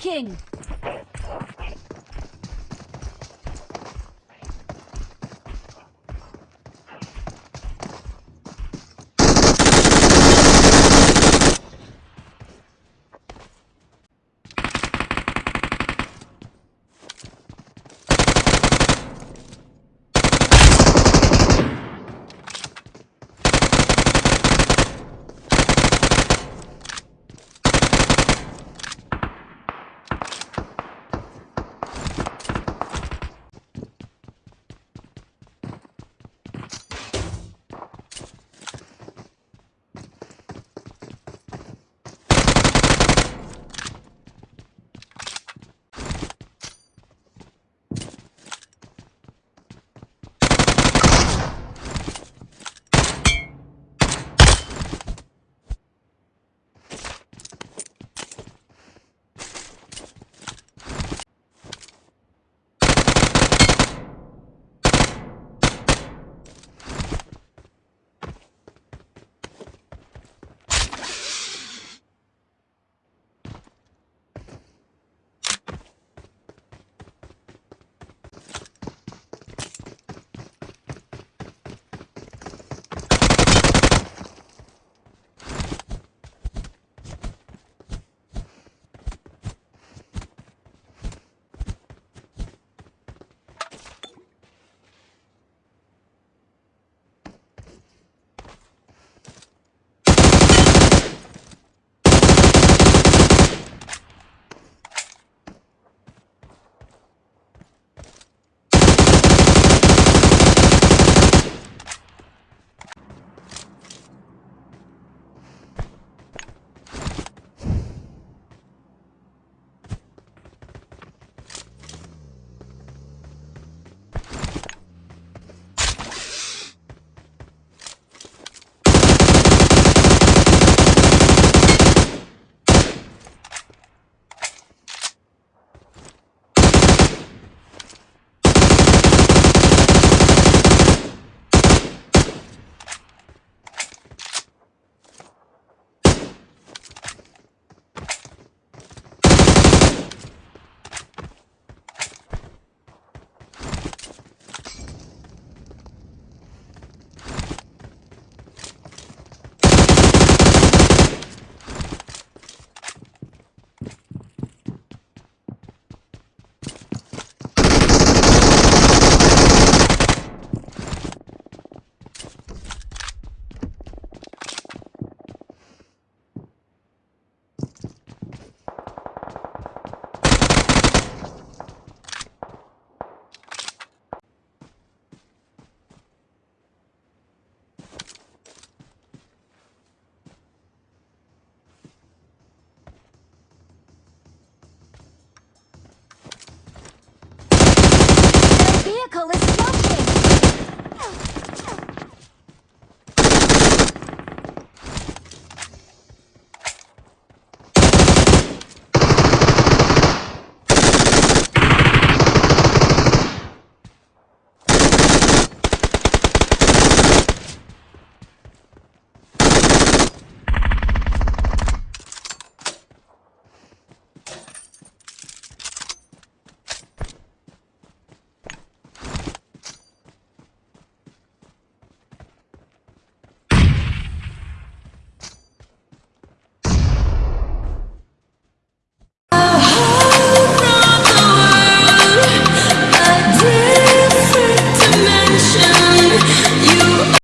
King!